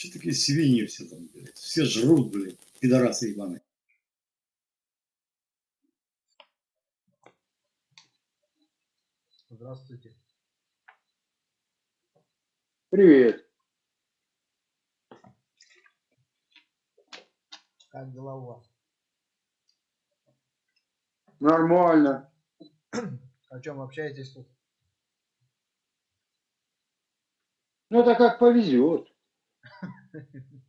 Что такие свиньи все там, блядь? Все жрут, блядь, пидорасы ебаные. Здравствуйте. Привет. Как дела у вас? Нормально. О чем общаетесь тут? Ну это как повезет.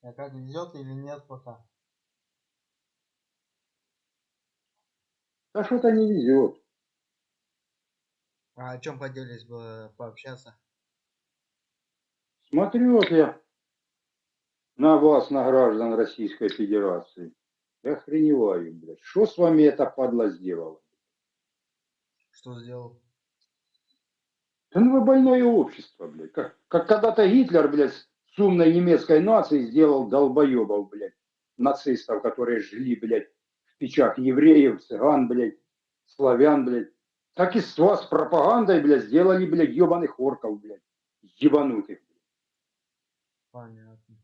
А как везет или нет пока? А что-то не везет. А о чем поделись бы пообщаться? Смотрю вот я на вас, на граждан Российской Федерации. Я охреневаю, блядь. Что с вами эта падла сделала? Что сделал? Да ну вы больное общество, блядь. Как, как когда-то Гитлер, блядь, с умной немецкой нацией сделал долбоебов, блядь, нацистов, которые жгли, блядь, в печах евреев, цыган, блядь, славян, блядь. Так и с вас пропагандой, блядь, сделали, блядь, ебаных орков, блядь, ебанутых. Понятно.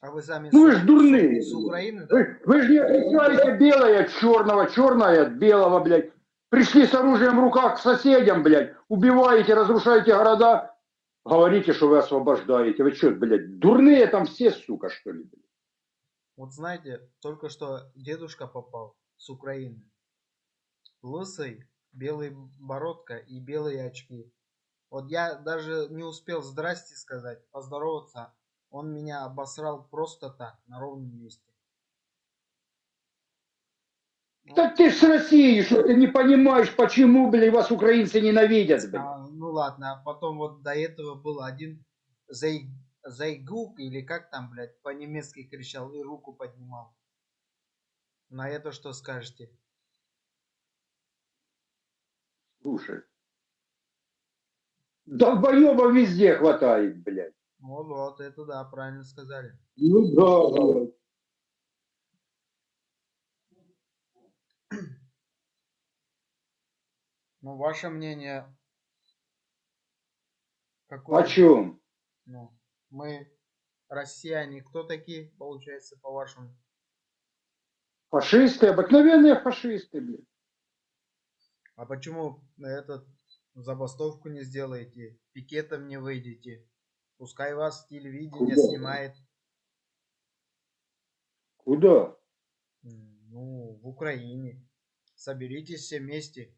А вы сами Ну вы ж дурные. с Украины, да? Вы, вы же не отличаете белое от черного, черное от белого, блядь. Пришли с оружием в руках к соседям, блядь, убиваете, разрушаете города, говорите, что вы освобождаете. Вы что, блядь, дурные там все, сука, что ли? Вот знаете, только что дедушка попал с Украины. Лысый, белый бородка и белые очки. Вот я даже не успел здрасте сказать, поздороваться. Он меня обосрал просто так, на ровном месте. Так ты ж с России, что ты не понимаешь, почему, блядь, вас украинцы ненавидят, блядь? А, ну ладно, а потом вот до этого был один Зай... Зайгук, или как там, блядь, по-немецки кричал и руку поднимал. На это что скажете? Слушай. Долбоеба везде хватает, блядь. Вот, вот, это да, правильно сказали. Ну да, блядь. Ну, ваше мнение какое? О чем? Ну, мы, россияне, кто такие, получается, по-вашему? Фашисты, обыкновенные фашисты, блядь. А почему этот забастовку не сделаете, пикетом не выйдете? Пускай вас телевидение Куда? снимает, Куда? ну, в Украине. Соберитесь все вместе,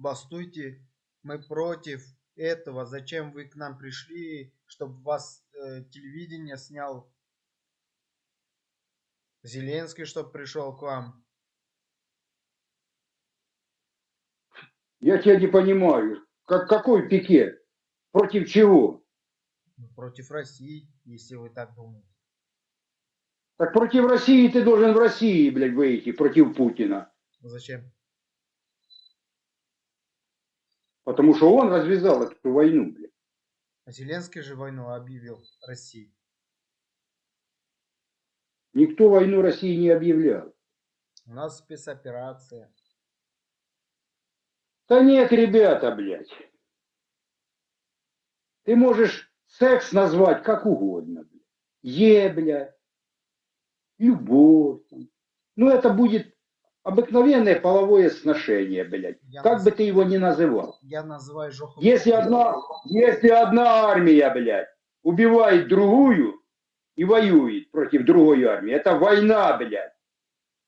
бастуйте. Мы против этого. Зачем вы к нам пришли, чтобы вас э, телевидение снял? Зеленский, чтобы пришел к вам. Я тебя не понимаю. Как, какой пикет? Против чего? Против России, если вы так думаете. Так против России ты должен в России, блядь, выйти, против Путина. Зачем? Потому что он развязал эту войну, блядь. А Зеленский же войну объявил России. Никто войну России не объявлял. У нас спецоперация. Да нет, ребята, блядь. Ты можешь секс назвать как угодно, блядь. Е, блядь. Любовь. там. Ну, это будет обыкновенное половое сношение, блядь. Я, Как наз- бы ты его ни называл. я называю Жоху. Если одна, если одна армия, блядь, убивает другую и воюет против другой армии, это война, блядь.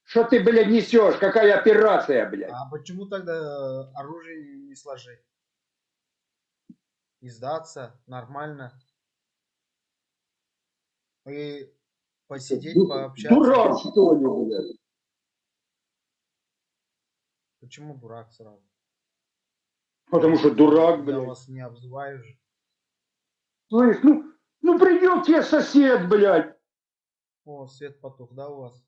Что ты, блядь, несешь? Какая операция, блядь? А почему тогда э, оружие не сложить? И сдаться нормально. И посидеть, пообщаться. Дурак, что ли, блядь? Почему дурак сразу? Потому что дурак, Я блядь. вас не обзываю же. Слышь, ну, ну придет тебе сосед, блядь. О, свет потух, да, у вас?